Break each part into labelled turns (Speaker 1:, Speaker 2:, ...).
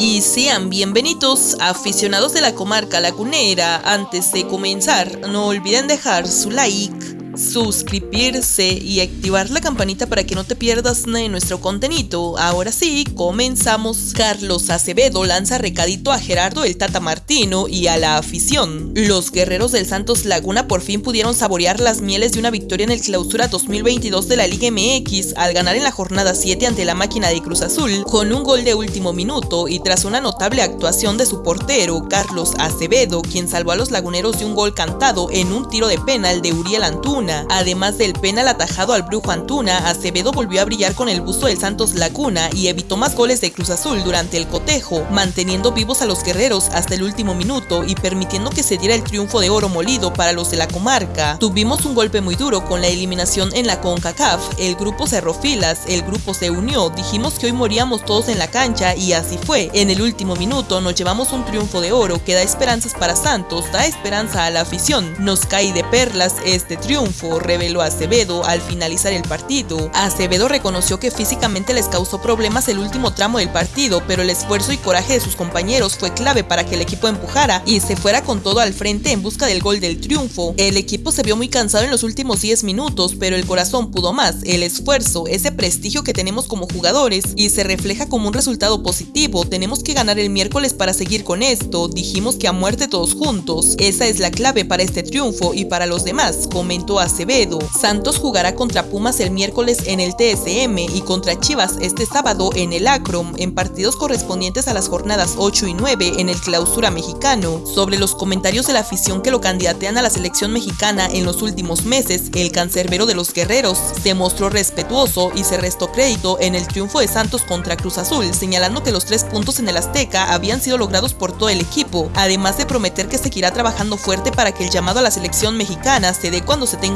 Speaker 1: Y sean bienvenidos aficionados de la comarca lagunera. Antes de comenzar, no olviden dejar su like suscribirse y activar la campanita para que no te pierdas de nuestro contenido. Ahora sí, comenzamos. Carlos Acevedo lanza recadito a Gerardo el Tata Martino y a la afición. Los guerreros del Santos Laguna por fin pudieron saborear las mieles de una victoria en el clausura 2022 de la Liga MX al ganar en la jornada 7 ante la máquina de Cruz Azul con un gol de último minuto y tras una notable actuación de su portero Carlos Acevedo, quien salvó a los laguneros de un gol cantado en un tiro de penal de Uriel Antuna Además del penal atajado al Brujo Antuna, Acevedo volvió a brillar con el busto del Santos Laguna y evitó más goles de Cruz Azul durante el cotejo, manteniendo vivos a los guerreros hasta el último minuto y permitiendo que se diera el triunfo de oro molido para los de la comarca. Tuvimos un golpe muy duro con la eliminación en la CONCACAF, el grupo cerró filas, el grupo se unió, dijimos que hoy moríamos todos en la cancha y así fue. En el último minuto nos llevamos un triunfo de oro que da esperanzas para Santos, da esperanza a la afición, nos cae de perlas este triunfo reveló Acevedo al finalizar el partido. Acevedo reconoció que físicamente les causó problemas el último tramo del partido, pero el esfuerzo y coraje de sus compañeros fue clave para que el equipo empujara y se fuera con todo al frente en busca del gol del triunfo. El equipo se vio muy cansado en los últimos 10 minutos, pero el corazón pudo más, el esfuerzo, ese prestigio que tenemos como jugadores y se refleja como un resultado positivo. Tenemos que ganar el miércoles para seguir con esto, dijimos que a muerte todos juntos. Esa es la clave para este triunfo y para los demás, comentó Acevedo. Santos jugará contra Pumas el miércoles en el TSM y contra Chivas este sábado en el Acrom, en partidos correspondientes a las jornadas 8 y 9 en el clausura mexicano. Sobre los comentarios de la afición que lo candidatean a la selección mexicana en los últimos meses, el cancerbero de los guerreros se mostró respetuoso y se restó crédito en el triunfo de Santos contra Cruz Azul, señalando que los tres puntos en el Azteca habían sido logrados por todo el equipo, además de prometer que seguirá trabajando fuerte para que el llamado a la selección mexicana se dé cuando se tenga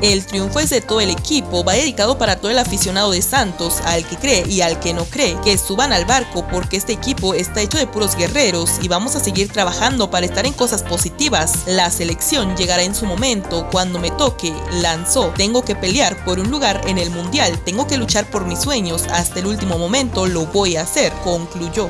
Speaker 1: El triunfo es de todo el equipo, va dedicado para todo el aficionado de Santos, al que cree y al que no cree, que suban al barco porque este equipo está hecho de puros guerreros y vamos a seguir trabajando para estar en cosas positivas. La selección llegará en su momento, cuando me toque, lanzó, tengo que pelear por un lugar en el mundial, tengo que luchar por mis sueños, hasta el último momento lo voy a hacer, concluyó.